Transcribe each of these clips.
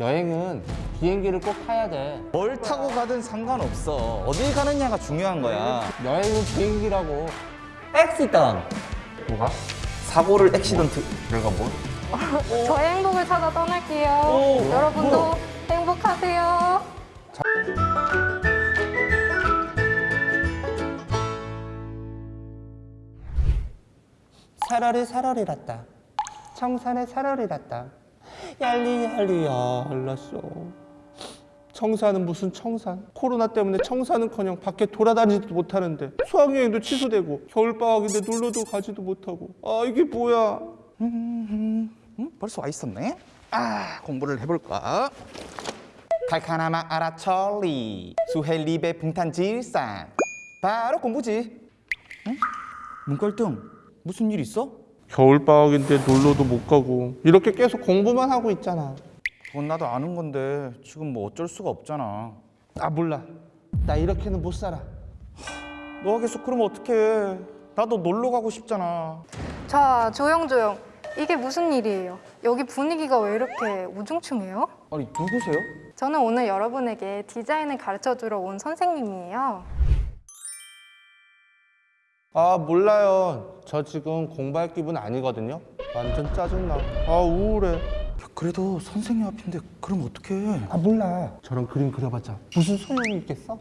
여행은 비행기를 꼭 타야 돼. 뭘 타고 가든 상관없어. 어딜 가느냐가 중요한 거야. 여행은 비행기라고. 액시던. 뭐가? 사고를 액시던트. 내가 뭘? 저의 행복을 찾아 떠날게요. 오, 여러분도 뭐야? 행복하세요. 사라리 사라리랐다. 청산에 사라리랐다. 얄리 얄리 얄랐어. 청산은 무슨 청산? 코로나 때문에 청산은커녕 밖에 돌아다니지도 못하는데 수학여행도 취소되고 겨울방학인데 놀러도 가지도 못하고 아 이게 뭐야? 음, 벌써 와 있었네. 아, 공부를 해볼까? 칼카나마 아라철리 수헬리베 붕탄 질산 바로 공부지. 응? 문갈등 무슨 일 있어? 겨울방학인데 놀러도 못 가고 이렇게 계속 공부만 하고 있잖아. 그건 나도 아는 건데 지금 뭐 어쩔 수가 없잖아. 아 몰라. 나 이렇게는 못 살아. 너가 계속 그러면 어떡해? 나도 놀러 가고 싶잖아. 자, 조용조용. 이게 무슨 일이에요? 여기 분위기가 왜 이렇게 우중충해요? 아니 누구세요? 저는 오늘 여러분에게 디자인을 가르쳐 주러 온 선생님이에요. 아 몰라요. 저 지금 공부할 기분 아니거든요. 완전 짜증나. 아 우울해. 야, 그래도 선생님 앞인데 그럼 어떡해? 아 몰라. 저런 그림 그려봤자 무슨 소용이 있겠어?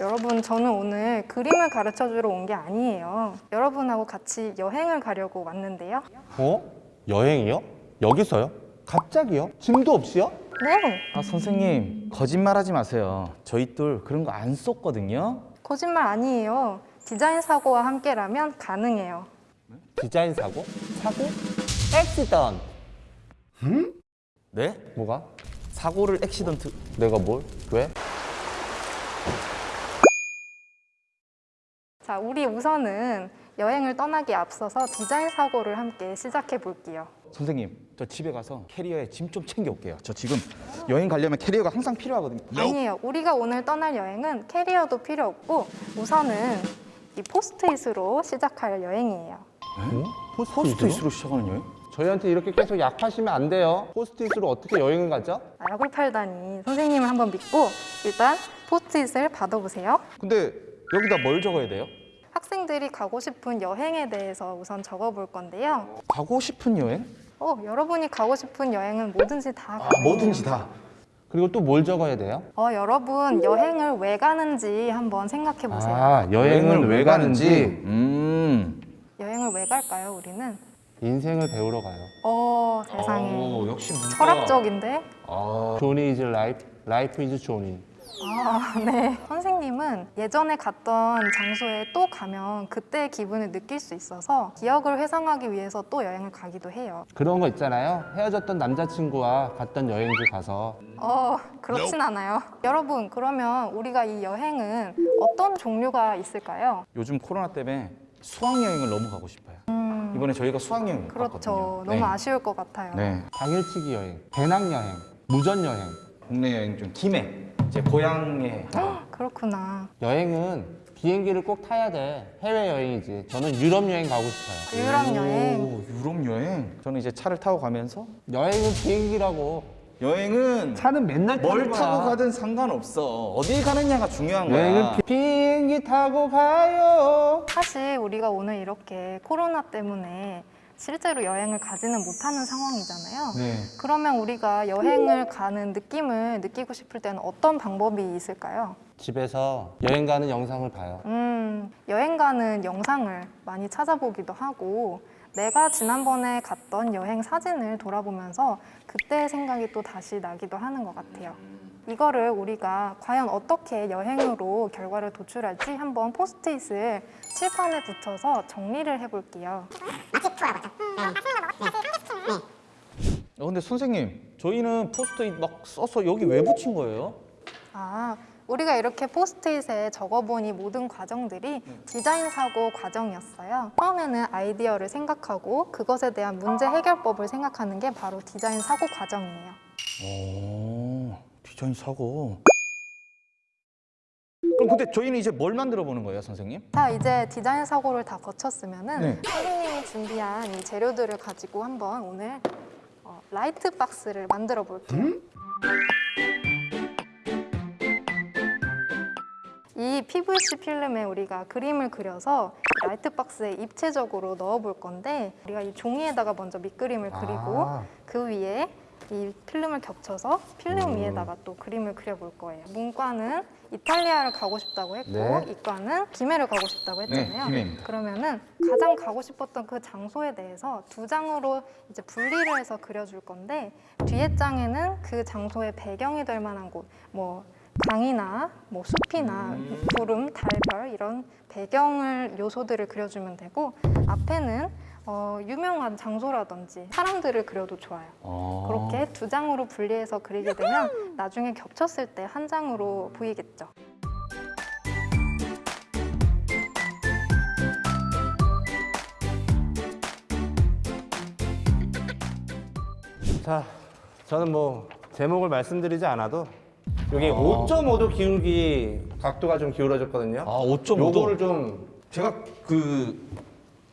여러분, 저는 오늘 그림을 가르쳐 주러 온 게 아니에요. 여러분하고 같이 여행을 가려고 왔는데요. 어? 여행이요? 여기서요? 갑자기요? 짐도 없이요? 네, 아 선생님 거짓말하지 마세요. 저희 둘 그런 거 안 썼거든요. 거짓말 아니에요. 디자인 사고와 함께라면 가능해요. 디자인 사고? 사고? 액시던. 네? 뭐가? 사고를 액시던트. 내가 뭘? 왜? 자, 우리 우선은 여행을 떠나기 앞서서 디자인 사고를 함께 시작해 볼게요. 선생님 저 집에 가서 캐리어에 짐 좀 챙겨 올게요. 저 지금 여행 가려면 캐리어가 항상 필요하거든요. 아니에요. 우리가 오늘 떠날 여행은 캐리어도 필요 없고 우선은 이 포스트잇으로 시작할 여행이에요. 어? 포스트잇으로 시작하는 여행? 저희한테 이렇게 계속 약 파시면 안 돼요. 포스트잇으로 어떻게 여행을 가죠? 아, 약을 팔다니 선생님을 한번 믿고 일단 포스트잇을 받아보세요. 근데 여기다 뭘 적어야 돼요? 학생들이 가고 싶은 여행에 대해서 우선 적어볼 건데요. 가고 싶은 여행? 어, 여러분이 가고 싶은 여행은 뭐든지 다 아, 가능해요. 뭐든지 다. 그리고 또 뭘 적어야 돼요? 어, 여러분 여행을 왜 가는지 한번 생각해 보세요. 아, 여행은 왜 가는지 음. 여행을 왜 갈까요, 우리는? 인생을 배우러 가요. 어, 세상에. 오, 역시 문과. 철학적인데? 아, Johnny is life, life is Johnny. 아, 네. 선생님은 예전에 갔던 장소에 또 가면 그때의 기분을 느낄 수 있어서 기억을 회상하기 위해서 또 여행을 가기도 해요. 그런 거 있잖아요. 헤어졌던 남자친구와 갔던 여행지 가서 어, 그렇진 않아요. 여러분, 그러면 우리가 이 여행은 어떤 종류가 있을까요? 요즘 코로나 때문에 수학여행을 너무 가고 싶어요. 이번에 저희가 수학여행 음. 그렇죠. 갔거든요. 너무 네. 아쉬울 것 같아요. 네. 당일치기 여행, 배낭여행, 무전여행. 국내 여행 중 김해, 제 고향에 그렇구나. 여행은 비행기를 꼭 타야 돼. 해외여행이지. 저는 유럽 여행 가고 싶어요. 유럽 여행. 오, 유럽 여행. 저는 이제 차를 타고 가면서 여행은 비행기라고. 여행은 차는 맨날 뭘 타고 가든 상관없어. 어딜 가느냐가 중요한 거야. 여행은 비... 비행기 타고 가요. 사실 우리가 오늘 이렇게 코로나 때문에 실제로 여행을 가지는 못하는 상황이잖아요. 네. 그러면 우리가 여행을 가는 느낌을 느끼고 싶을 때는 어떤 방법이 있을까요? 집에서 여행 가는 영상을 봐요. 음, 여행 가는 영상을 많이 찾아보기도 하고 내가 지난번에 갔던 여행 사진을 돌아보면서 그때의 생각이 또 다시 나기도 하는 것 같아요. 이거를 우리가 과연 어떻게 여행으로 결과를 도출할지 한번 포스트잇을 칠판에 붙여서 정리를 해볼게요. 어, 근데 선생님, 저희는 포스트잇 막 써서 여기 왜 붙인 거예요? 아, 우리가 이렇게 포스트잇에 적어보니 모든 과정들이 디자인 사고 과정이었어요. 처음에는 아이디어를 생각하고 그것에 대한 문제 해결법을 생각하는 게 바로 디자인 사고 과정이에요. 오, 디자인 사고. 그럼 근데 저희는 이제 뭘 만들어 보는 거예요, 선생님? 자, 이제 디자인 사고를 다 거쳤으면은 네. 선생님이 준비한 이 재료들을 가지고 한번 오늘 어, 라이트 박스를 만들어 볼게요. 이 PVC 필름에 우리가 그림을 그려서 라이트 박스에 입체적으로 넣어 볼 건데 우리가 이 종이에다가 먼저 밑그림을 그리고 아. 그 위에 이 필름을 겹쳐서 필름 위에다가 또 그림을 그려볼 거예요. 문과는 이탈리아를 가고 싶다고 했고 네. 이과는 김해를 가고 싶다고 했잖아요. 김해입니다. 그러면은 가장 가고 싶었던 그 장소에 대해서 두 장으로 이제 분리를 해서 그려줄 건데 뒤에 장에는 그 장소의 배경이 될 만한 곳, 뭐 강이나 뭐 숲이나 구름, 달, 별 이런 배경을 요소들을 그려주면 되고 앞에는 어, 유명한 장소라든지 사람들을 그려도 좋아요. 어. 그렇게 두 장으로 분리해서 그리게 되면 나중에 겹쳤을 때 한 장으로 보이겠죠. 자, 저는 뭐 제목을 말씀드리지 않아도 여기 5.5도 기울기 각도가 좀 기울어졌거든요. 아, 5.5도. 요거를 좀 제가 그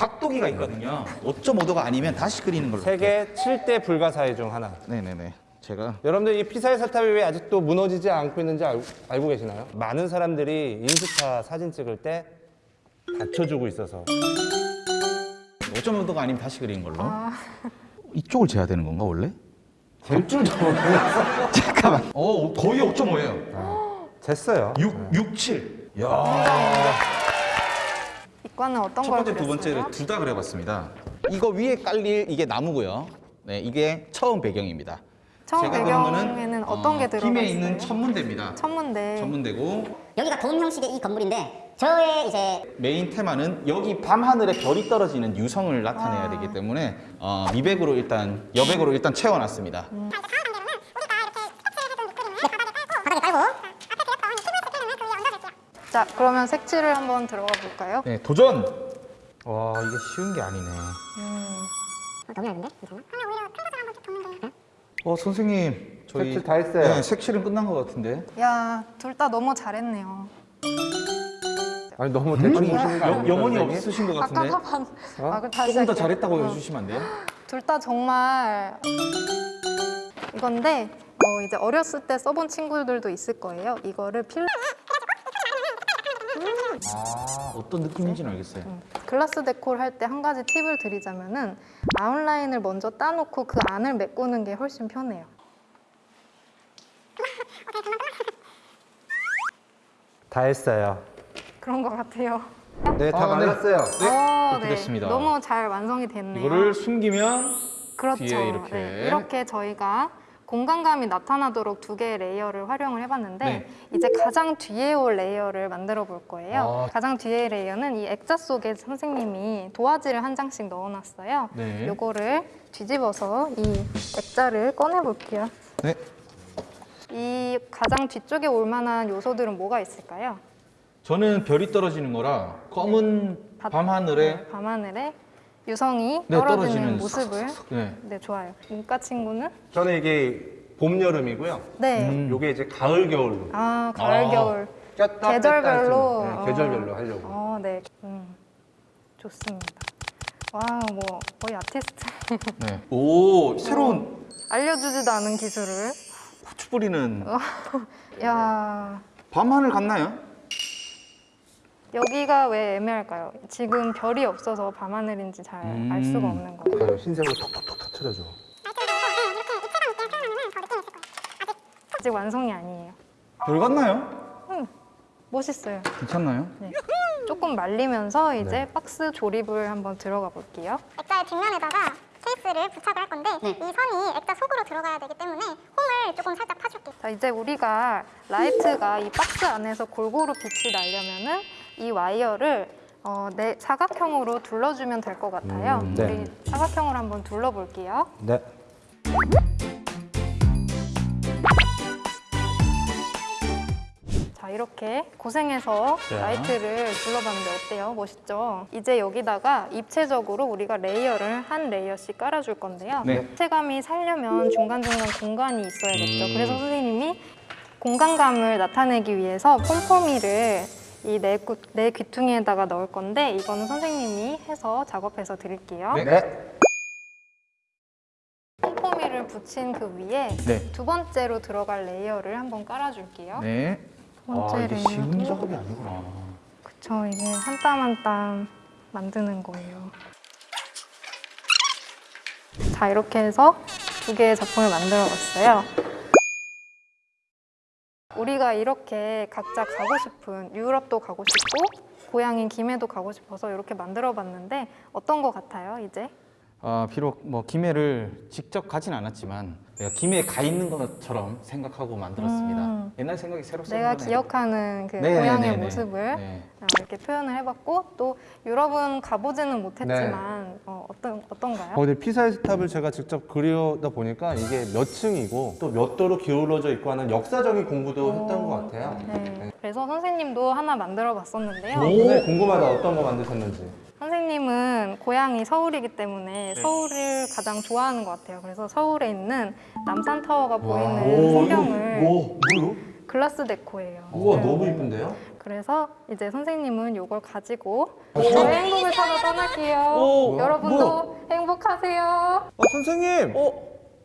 각도기가 있거든요. 5.5도가 아니면 다시 그리는 걸로. 세계 7대 불가사의 중 하나. 네네네. 제가 여러분들 이 피사의 사탑이 왜 아직도 무너지지 않고 있는지 알, 알고 계시나요? 많은 사람들이 인스타 사진 찍을 때 받쳐주고 있어서 5.5도가 아니면 다시 그리는 걸로. 이쪽을 재야 되는 건가 원래? 될 줄도 몰랐어. 잠깐만. 어 거의 5.5예요. 쟀어요. 6 6 7. 야. 이과는 어떤 첫걸 번째, 두 번째를? 둘 다 그려봤습니다. 이거 위에 깔릴 이게 나무고요. 네, 이게 처음 배경입니다. 처음 배경에는 어떤 게 들어가 있어요? 있는 천문대입니다. 천문대. 천문대고 여기가 돔 형식의 이 건물인데 저의 이제 메인 테마는 여기 밤 하늘에 별이 떨어지는 유성을 나타내야 아. 되기 때문에 어, 미백으로 일단 여백으로 일단 채워놨습니다. 바닥에 깔고 자, 그러면 색칠을 한번 들어가 볼까요? 네, 도전. 와 이게 쉬운 게 아니네. 너무 얇은데? 어 선생님 저희 색칠 다 했어요. 네, 색칠은 끝난 것 같은데. 야, 둘 다 너무 잘했네요. 아니 너무 대충 보시는 거 영혼이? 없으신 것 아까 같은데. 한 아, 그 다시 조금 더 할게요. 잘했다고 어. 해주시면 안 돼요? 둘 다 정말 이건데 어, 이제 어렸을 때 써본 친구들도 있을 거예요. 이거를 필 어떤 느낌인지는 알겠어요. 글라스 데코를 할때 한 가지 팁을 드리자면 은 아웃라인을 먼저 따놓고 그 안을 메꾸는 게 훨씬 편해요. 다 했어요. 그런 것 같아요. 네, 다 아, 네. 말랐어요. 어, 그렇게 됐습니다. 너무 잘 완성이 됐네요. 이거를 숨기면 그렇죠. 뒤에 이렇게. 네, 이렇게 저희가 공간감이 나타나도록 두 개의 layer를 활용을 해봤는데 네. 이제 가장 뒤에 올 layer를 만들어 볼 거예요. 아. 가장 뒤에 layer는 이 액자 속에 선생님이 도화지를 한 장씩 넣어놨어요. 네. 요거를 뒤집어서 이 액자를 꺼내 볼게요. 네. 이 가장 뒤쪽에 올 만한 요소들은 뭐가 있을까요? 저는 별이 떨어지는 거라 검은 바- 밤 하늘에 네, 밤하늘에 유성이 네, 떨어지는 떨어지는 모습을 네. 네 좋아요. 문과 친구는 저는 이게 봄 여름이고요. 네. 음. 요게 이제 가을 겨울. 아 가을 아. 겨울 꼈다 계절별로 네, 계절별로 하려고. 어, 네. 음, 좋습니다. 와, 뭐 거의 아티스트 네. 오 새로운 알려주지도 않은 기술을. 후추 뿌리는 어. 야, 밤 하늘 같나요? 여기가 왜 애매할까요? 지금 별이 없어서 밤하늘인지 잘알 음. 수가 없는 거예요. 흰색으로 톡톡톡 터트려줘. 아직 완성이 아니에요. 별 같나요? 멋있어요. 괜찮나요? 조금 말리면서 이제 네. 박스 조립을 한번 들어가 볼게요. 액자의 뒷면에다가 케이스를 부착을 할 건데 네. 이 선이 액자 속으로 들어가야 되기 때문에 홈을 조금 살짝 파줄게요. 자, 이제 우리가 라이트가 이 박스 안에서 골고루 빛이 나려면은 이 와이어를 어, 네, 사각형으로 둘러주면 될 것 같아요. 음, 네. 우리 사각형으로 한번 둘러볼게요. 네. 자, 이렇게 고생해서 자. 라이트를 둘러봤는데 어때요? 멋있죠? 이제 여기다가 입체적으로 우리가 layer를 한 layer씩 깔아줄 건데요. 네. 입체감이 살려면 중간중간 공간이 있어야겠죠. 음. 그래서 선생님이 공간감을 나타내기 위해서 폼폼이를 이 네 네 귀퉁이에다가 넣을 건데 이거는 선생님이 해서 작업해서 드릴게요. 네. 네. 폼폼이를 붙인 그 위에 네. 두 번째로 들어갈 layer를 한번 깔아줄게요. 네. 두 번째 아, 이게 쉬운 layer도 작업이 아니구나. 그쵸 이게 한 땀 한 땀 만드는 거예요. 자 이렇게 해서 두 개의 작품을 만들어 봤어요. 우리가 이렇게 각자 가고 싶은 유럽도 가고 싶고 고향인 김해도 가고 싶어서 이렇게 만들어 봤는데 어떤 거 같아요 이제? 아, 비록 뭐 김해를 직접 가진 않았지만 내가 김해에 가 있는 것처럼 생각하고 만들었습니다. 음. 옛날 생각이 새로 내가. 기억하는 그 네, 고향의 네, 네. 모습을 네. 아, 이렇게 표현을 해봤고 또 유럽은 가보지는 못했지만 어, 어떤 어떤가요? 어, 근데 피사의 탑을 제가 직접 그리다 보니까 이게 몇 층이고 또 몇 도로 기울어져 있고 하는 역사적인 공부도 했던 것 같아요. 네. 그래서 선생님도 하나 만들어 봤었는데요. 오늘 궁금하다 어떤 거 만드셨는지. 선생님은 고향이 서울이기 때문에 서울을 가장 좋아하는 것 같아요. 그래서 서울에 있는 남산타워가 보이는 풍경을 뭐요? 글라스 데코예요. 우와 네. 너무 이쁜데요? 그래서 이제 선생님은 이걸 가지고 저의 행복을 찾아 떠날게요. 오, 여러분도 행복하세요. 아 선생님! 어,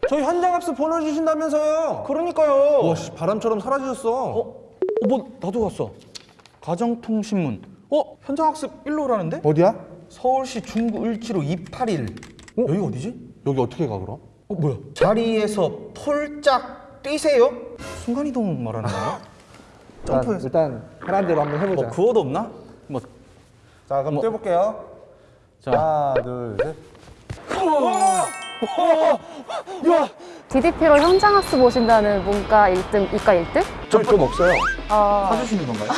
저희 현장학습 보내주신다면서요? 그러니까요. 와 씨, 바람처럼 사라지셨어. 어, 어, 뭐 나도 왔어. 가정통신문. 어, 현장학습 1로라는데? 어디야? 서울시 중구 을지로 281. 여기 어디지? 여기 어떻게 가 그럼? 어, 뭐야? 자리에서 폴짝 뛰세요? 순간이동 말하는 거야? 점프해서. 일단 편한 대로 한번 해보자. 뭐 구호도 없나? 뭐, 자 그럼 뭐- 뛰어볼게요. 자, 하나 둘 셋. DDP로 현장학습 오신다는 문과 1등, 이과 1등? 저좀 없어요. 어, 사주시는 건가요?